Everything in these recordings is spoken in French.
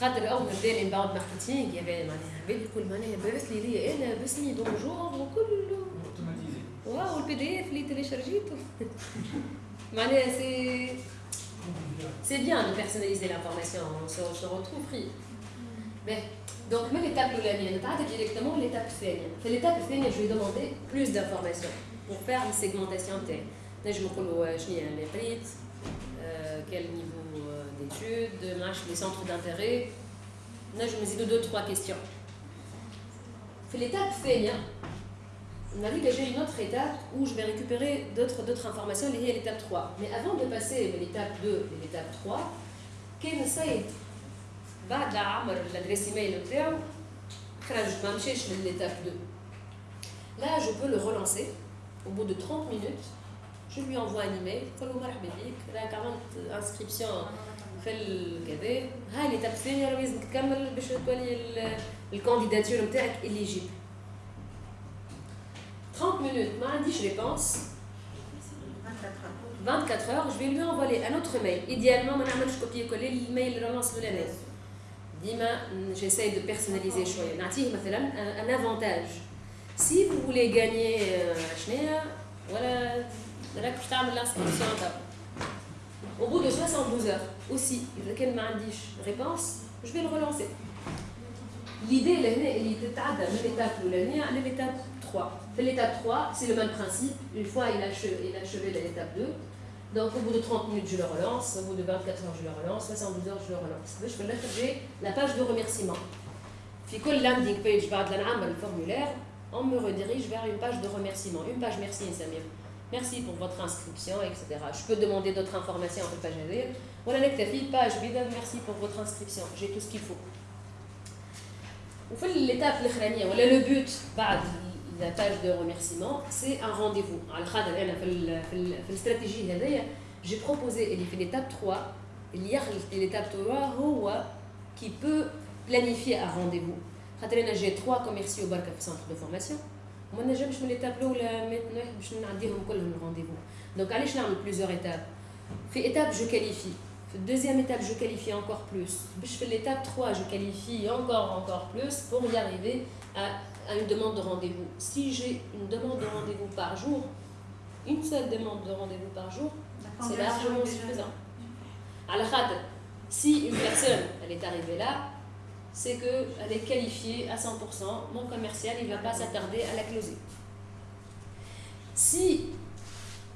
خاطر اول ما بدا الانباوند ماركتينغ يا معناها بدا يقول معناها بعث لي ليا انا باسمي بونجور وكل واو البي دي اف اللي تيليشارجيته معناها سي C'est bien de personnaliser l'information, on se, se retrouve pris. Mais, donc, mais l'étape l'année, on va directement l'étape الثانية. في l'étape الثانية, je vais demander plus d'informations pour faire une segmentation telle. Je me dis, je les prix, quel niveau d'études, les centres d'intérêt. Là, je me dis deux, trois questions. Fait l'étape fait, on a dit que j'ai une autre étape où je vais récupérer d'autres informations liées à l'étape 3. Mais avant de passer de l'étape 2 et l'étape 3, كان نسيت بعد عمر l'adresse email نتاعو خرج ما مشيش l'étape 2. Là, je peux le relancer au bout de 30 minutes. Je lui envoie un email, قول له مرحبا بك راك عملت inscription في الكذا هاي اللي الثانية راه لازم تكمل باش تولي الكانديداتور نتاعك اليجيبل 30 minutes ما عنديش ريبونس 24 heures je vais lui envoyer un autre mail idéalement ما نعملش copier coller l'email relance الاولاني ديما j'essaie de personnaliser شوية نعطيه مثلا un avantage si vous voulez gagner شنو ولا راك باش تعمل l'inscription au bout de 72 heures aussi, lequel m'a dit réponse, je vais le relancer. L'idée, elle est l'étape l'étape 3. L'étape 3, c'est le même principe. Une fois il a achevé, l'étape 2, donc au bout de 30 minutes, je le relance. Au bout de 24 heures, je le relance. 72 heures, je le relance. Je vais j'ai la page de remerciement. Puis, quand landing page, le formulaire, on me redirige vers une page de remerciement. Une page merci, Samir. Merci pour votre inscription, etc. Je peux demander d'autres informations en page lire. Voilà page merci pour votre inscription. J'ai tout ce qu'il faut. L'étape le but de la page de remerciement, c'est un rendez-vous. La stratégie, j'ai proposé l'étape 3. Il y a l'étape 3 qui peut planifier un rendez-vous. J'ai trois commerciaux au centre de formation. وما نجمش من ليتاب الاولى 100 واحد باش نعديهم كلهم الرونديفو دونك علاش نعمل بليزيور ايتاب في ايتاب جو كاليفي deuxième étape, je qualifie encore plus. Je fais l'étape 3, je qualifie encore, encore plus pour y arriver à, une demande de rendez-vous. Si j'ai une demande de rendez-vous par jour, une seule demande de rendez-vous par jour, c'est largement suffisant. al si une personne, elle est arrivée là, c'est qu'elle est qualifiée à 100%, mon commercial, il ne va pas s'attarder à la closer. Si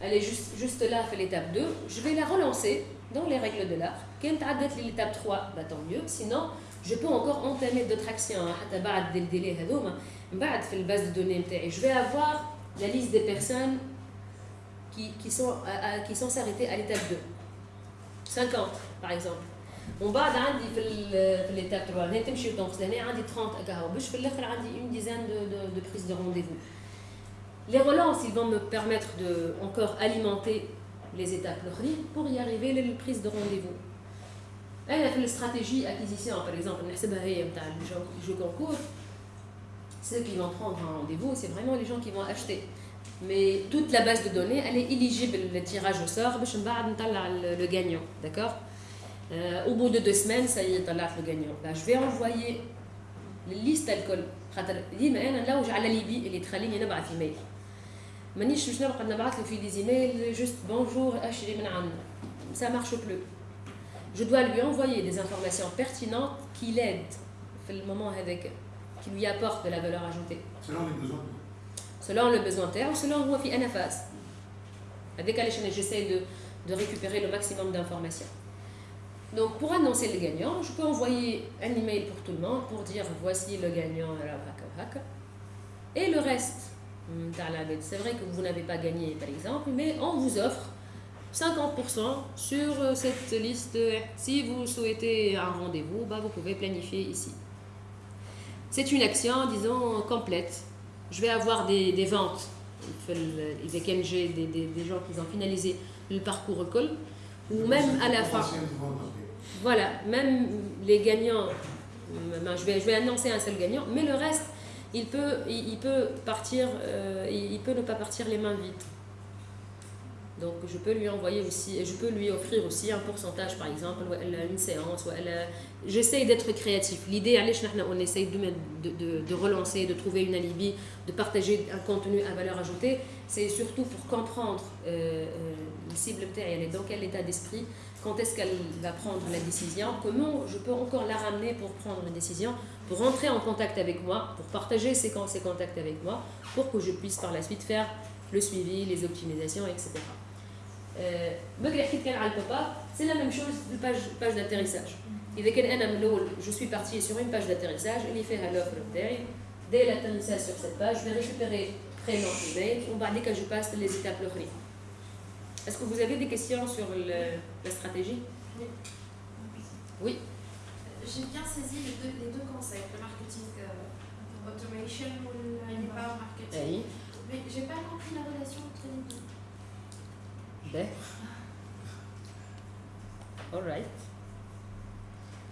elle est juste, juste là, fait l'étape 2, je vais la relancer dans les règles de l'art. Quand tu as l'étape 3, bah, tant mieux. Sinon, je peux encore entamer d'autres actions. Hein. Hein. base de données, je vais avoir la liste des personnes qui, qui sont, à, qui sont s'arrêter à l'étape 2. 50, par exemple. On va dans l'étape 3, je vais 30 à une dizaine de, de, de prises de rendez-vous. Les relances, ils vont me permettre de alimenter les étapes pour y arriver les la prise de rendez-vous. La stratégie acquisition, par exemple, les jeux concours, ceux qui vont prendre un rendez-vous, c'est vraiment les gens qui vont acheter. Mais toute la base de données, elle est éligible, le tirage au sort, le gagnant, d'accord? Euh, au bout de deux semaines, ça y est, le gagnant. je vais envoyer la liste d'alcool. Là où j'ai la Libye, elle est très ligne, il y en مانيش باش نبقى نبعث له في دي ايميل جوست بونجور اشري من عندنا ça marche plus je dois lui envoyer des informations pertinentes qui l'aident في المومون هذاك qui lui apportent de la valeur ajoutée selon les besoins selon le besoin تاعو selon هو في انا فاز هذاك علاش انا j'essaie de de récupérer le maximum d'informations donc pour annoncer le gagnant, je peux envoyer un email pour tout le monde pour dire voici le gagnant et le reste. Hmm, c'est vrai que vous n'avez pas gagné par exemple, mais on vous offre 50% sur euh, cette liste. Si vous souhaitez un rendez-vous, bah, vous pouvez planifier ici. C'est une action, disons, complète. Je vais avoir des, des ventes avec NG, des, des, des gens qui ont finalisé le parcours école, ou même à la fin. Voilà, même les gagnants, ben, je, vais, je vais annoncer un seul gagnant, mais le reste, il peut, il, peut partir, euh, il peut ne pas partir les mains vides. Donc je peux lui envoyer aussi, je peux lui offrir aussi un pourcentage par exemple, ou une séance, j'essaye d'être créatif. L'idée, on essaye de, de, de, relancer, de trouver une alibi, de partager un contenu à valeur ajoutée, c'est surtout pour comprendre euh, euh, la cible elle est dans quel état d'esprit, quand est-ce qu'elle va prendre la décision, comment je peux encore la ramener pour prendre une décision, pour rentrer en contact avec moi, pour partager ses, ses contacts avec moi, pour que je puisse par la suite faire le suivi, les optimisations, etc. Euh, c'est la même chose de page, page d'atterrissage. Je suis parti sur une page d'atterrissage, il fait l'offre Dès l'atterrissage sur cette page, je vais récupérer prénom, email, on va dire que je passe les étapes Est-ce que vous avez des questions sur la stratégie Oui. J'ai bien saisi les deux, les deux concepts, le marketing euh, automation ou le marketing. Mais j'ai pas compris la relation entre les deux. Ben. Alright.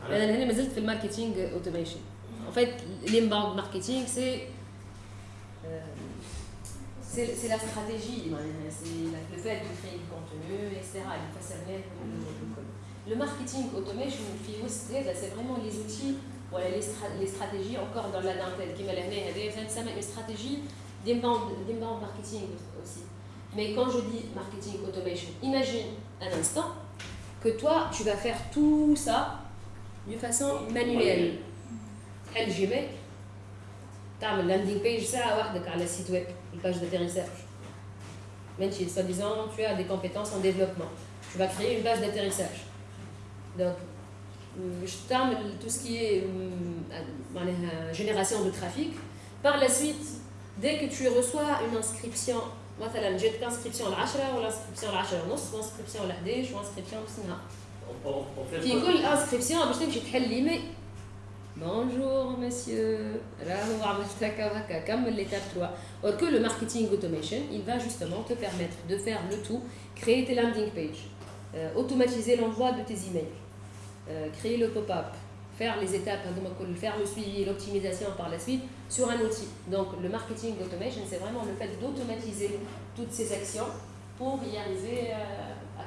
انا هنا ما زلت في الماركتينج اوتوميشن en fait l'inbound marketing c'est c'est la stratégie c'est le fait de créer du contenu etc le marketing automation c'est vraiment les outils voilà les, les stratégies encore dans la dentelle qui m'a une stratégie d'inbound marketing aussi. Mais quand je dis marketing automation, imagine un instant que toi, tu vas faire tout ça de façon manuelle. Elle Gmail, tu as une landing page ça sur le site web, une page d'atterrissage. Même si, soi-disant, tu as des compétences en développement. Tu vas créer une base d'atterrissage. Donc, je t'amène tout ce qui est euh, euh, génération de trafic. Par la suite, dès que tu reçois une inscription مثلا جات كانسكريبسيون 10 ولا انسكريبسيون 10 ونص وانسكريبسيون 11 وانسكريبسيون نص نهار في كل انسكريبسيون باش تمشي تحل ليميل Bonjour monsieur, comme l'étape 3. Or que le marketing automation, il va justement te permettre de faire le tout, créer tes landing pages, euh, automatiser l'envoi de tes emails, euh, créer le pop-up, faire les étapes, hein, faire le suivi et l'optimisation par la suite sur un outil. Donc le marketing automation, c'est vraiment le fait d'automatiser toutes ces actions pour y arriver. Euh, à,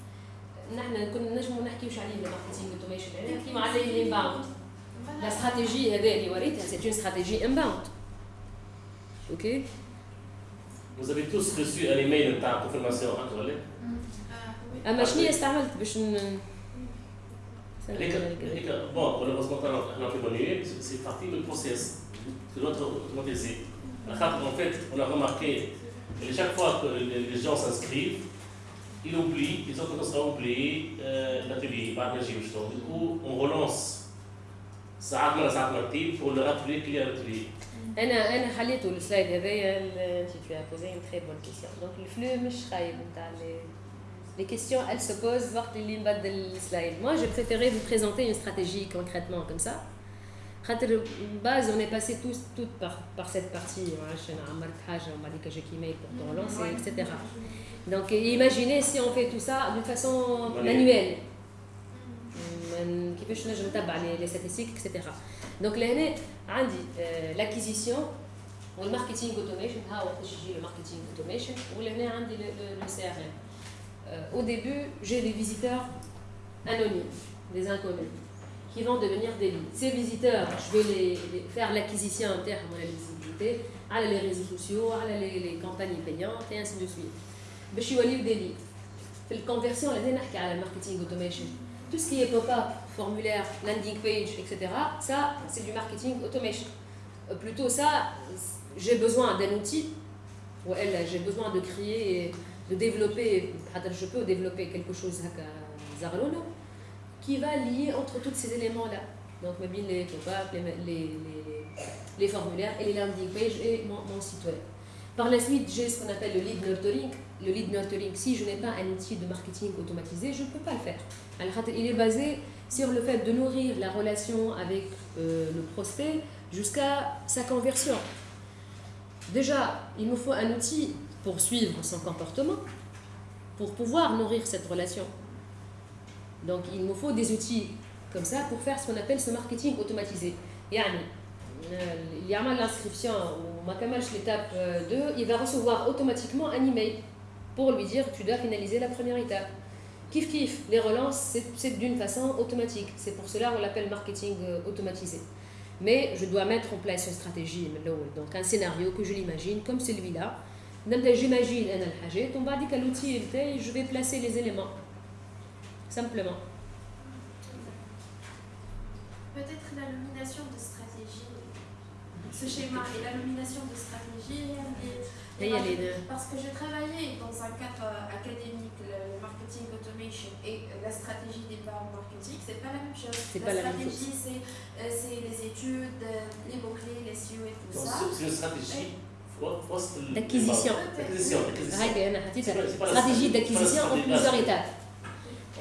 نحن كنا نجمو نحكيوش عليه الماركتينغ اوتوميشن نحكيو عليه الانباوند لا استراتيجي هذا اللي وريتها سي اون استراتيجي انباوند أوكي Vous avez tous reçu un email de ta confirmation actuelle اما شنو استعملت باش ن Bon, malheureusement, on a fait c'est parti du process. C'est notre automatisé. En fait, on a remarqué que chaque fois que les gens s'inscrivent, ils oublient, ils ont tendance à oublier euh, l'atelier, Du coup, on relance ساعات من ساعات مرتين pour le rappeler qu'il y a l'atelier. انا انا حليته السلايد هذايا انت tu as posé une très bonne question donc الفلو مش خايب نتاع les questions elles se posent وقت اللي نبدل السلايد moi j'ai préféré vous présenter une stratégie concrètement comme ça base on est passé tous toutes par, par cette partie hein, pour mhm, lancer etc donc imaginez si on fait tout ça d'une façon manuelle. Euh, qui peut les statistiques etc donc euh, l'acquisition le marketing automation ah, le marketing automation ou le CRM euh, au début j'ai des visiteurs anonymes des inconnus qui vont devenir des leads. Ces visiteurs, je vais les, faire l'acquisition interne de la visibilité, à les réseaux sociaux, à les, campagnes payantes et ainsi de suite. Je suis des leads. La conversion, la le marketing automation. Tout ce qui est pop-up, formulaire, landing page, etc., ça, c'est du marketing automation. Euh, plutôt ça, j'ai besoin d'un outil, ou elle, j'ai besoin de créer, de développer, je peux développer quelque chose à Zarlono, qui va lier entre tous ces éléments-là. Donc, les les, les, les, formulaires et les landing pages et mon, site web. Par la suite, j'ai ce qu'on appelle le lead nurturing. Le lead nurturing, si je n'ai pas un outil de marketing automatisé, je ne peux pas le faire. Il est basé sur le fait de nourrir la relation avec euh, le prospect jusqu'à sa conversion. Déjà, il nous faut un outil pour suivre son comportement, pour pouvoir nourrir cette relation. Donc, il nous faut des outils comme ça pour faire ce qu'on appelle ce marketing automatisé. Yani, il y a l'inscription ou l'étape 2, il va recevoir automatiquement un email pour lui dire tu dois finaliser la première étape. Kif kif, les relances, c'est d'une façon automatique. C'est pour cela qu'on l'appelle marketing euh, automatisé. Mais je dois mettre en place une stratégie, donc un scénario que je l'imagine comme celui-là. J'imagine un l'outil, je vais placer les éléments. Simplement. Peut-être la nomination de stratégie, ce schéma et la nomination de stratégie, parce que j'ai travaillé dans un cadre académique, le marketing automation et la stratégie des parts marketing, c'est pas la même chose. La stratégie, euh, c'est les études, les mots-clés, les SEO et tout ça. C'est une stratégie d'acquisition. Stratégie d'acquisition en plusieurs étapes.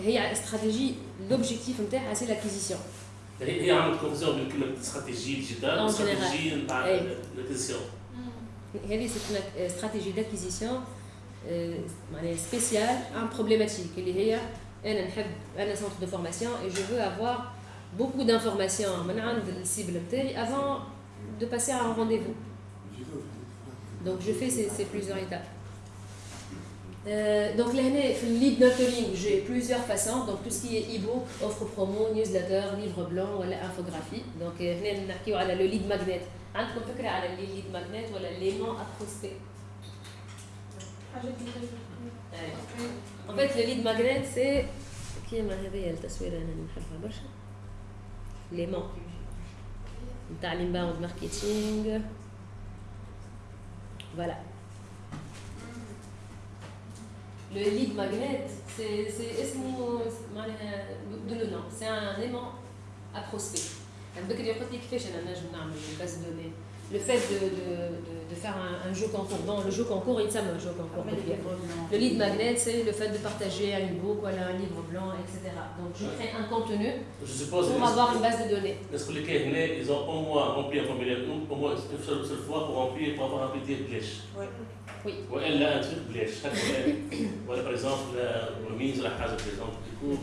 هي stratégie l'objectif c'est l'acquisition هي عملت كونفيزيون بين كلمه استراتيجيه ديجيتال واستراتيجيه نتاع الاكوزيسيون هذه سي استراتيجي داكيزيسيون spéciale un problématique اللي هي انا نحب انا centre de formation et je veux avoir beaucoup d'informations من عند السيبل نتاعي avant de passer à un rendez-vous donc je fais ces, ces plusieurs étapes euh, donc là, le lead nurturing, j'ai plusieurs façons. Donc tout ce qui est e-book, offre promo, newsletter, livre blanc ou infographie. Donc on a le lead magnet. عندكم فكرة على الليد ماجنت ولا ليمون ابروستي؟ En fait, le lead magnet, c'est كيما هذه التصويرة أنا نحبها برشا ليمون نتاع الانباوند ماركتينغ فوالا le lead magnet, c'est un aimant à prospect. Donc, je une base de. Le fait de, de, de, faire un, jeu concours, bon, le jeu concours, il s'appelle un jeu concours. Le lead magnet, c'est le fait de partager un livre, voilà, un livre blanc, etc. Donc je crée un contenu pour avoir une base de données. Est-ce que les cas, ils ont au moins rempli un formulaire, au moins une seule, seule fois pour remplir, pour avoir un petit blèche Oui. Oui. Ou elle a un truc blèche. Voilà, par exemple, la remise, la case, par exemple, du coup.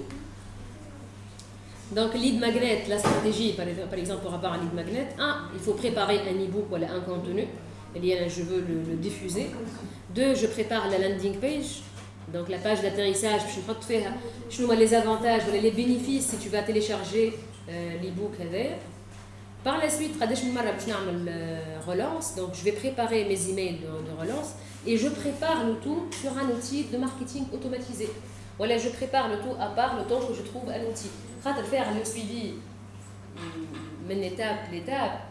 Donc, lead magnet, la stratégie, par exemple, pour avoir un lead magnet, un, il faut préparer un e-book ou un contenu. je veux le, diffuser. Deux, je prépare la landing page, donc la page d'atterrissage. Je vais les avantages, les bénéfices si tu vas télécharger euh, l'e-book. Par la suite, je relance, donc je vais préparer mes emails de, de relance et je prépare le tout sur un outil de marketing automatisé. Voilà, je prépare le tout à part le temps que je trouve un outil faire le suivi d'une étape l'étape,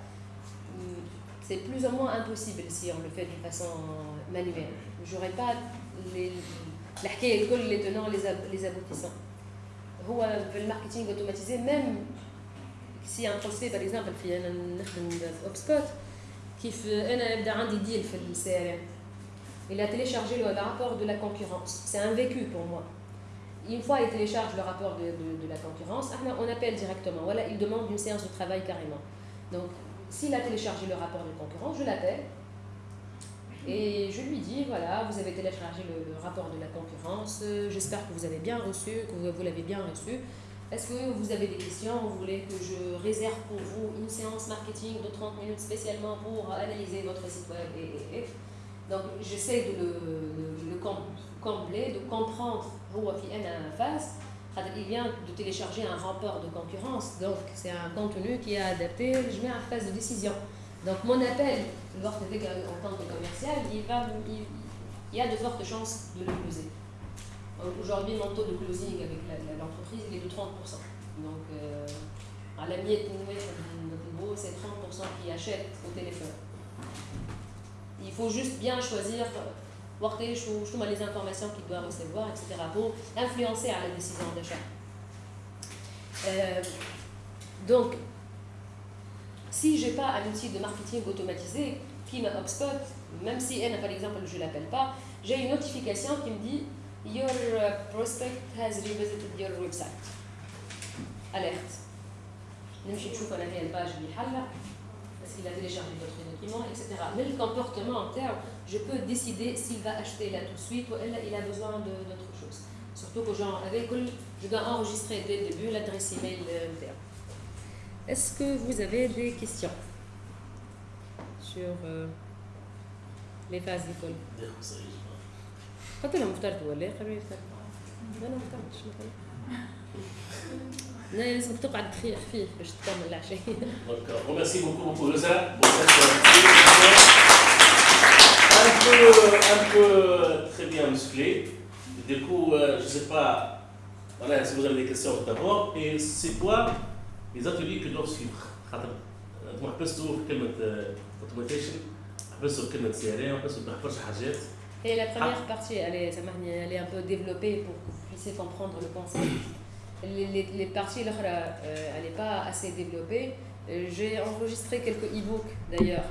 c'est plus ou moins impossible si on le fait d'une façon manuelle. Je n'aurai pas les, les tenants, les aboutissants. Le marketing automatisé, même si un prospect, par exemple, un HubSpot, qui fait un deal le CRM, il a téléchargé le rapport de la concurrence. C'est un vécu pour moi une fois il télécharge le rapport de, de, la concurrence, on appelle directement. Voilà, il demande une séance de travail carrément. Donc, s'il a téléchargé le rapport de concurrence, je l'appelle et je lui dis voilà, vous avez téléchargé le, rapport de la concurrence, euh, j'espère que vous avez bien reçu, que vous, l'avez bien reçu. Est-ce que vous avez des questions Vous voulez que je réserve pour vous une séance marketing de 30 minutes spécialement pour analyser votre site web et, Donc, j'essaie de le, de le combler, de comprendre il vient de télécharger un rapport de concurrence, donc c'est un contenu qui est adapté je mets en phase de décision. Donc mon appel, en tant que commercial, il, va, il, y a de fortes chances de le closer. Aujourd'hui, mon taux de closing avec l'entreprise, est de 30%. Donc, euh, à la miette, c'est 30% qui achètent au téléphone Il faut juste bien choisir voir les informations qu'il doit recevoir, etc., pour influencer à la décision d'achat. Euh, donc, si je n'ai pas un outil de marketing automatisé qui m'a HubSpot, même si elle, par exemple, je ne l'appelle pas, j'ai une notification qui me dit Your prospect has revisited your website. alerte نمشي نشوف انا هي الباج اللي حلها est-ce qu'il a téléchargé d'autres documents, etc. Mais le comportement en terme, je peux décider s'il va acheter là tout de suite ou il a besoin d'autre chose. Surtout que genre, avec, je dois enregistrer dès le début l'adresse email interne. Est-ce que vous avez des questions sur euh, les phases d'école قلت لهم فطرت ولا قالوا لي فطرت انا ما فطرتش مثلا لا لازم تقعد خفيف باش تكمل العشاء دونك ريميرسي بوكو بوكو وزراء un peu, un peu très bien musclé. Du coup, euh, je ne sais pas voilà, si vous avez des questions d'abord. Et c'est quoi les ateliers que doivent suivre خاطر انتم حبستوا في كلمه اوتوماتيشن حبستوا في كلمه سي ار ام حبستوا برشا حاجات Et la première partie, elle est, elle est un peu développée pour que vous puissiez comprendre le concept. Les, parties, euh, elle n'est pas assez développée. Euh, j'ai enregistré quelques e-books d'ailleurs.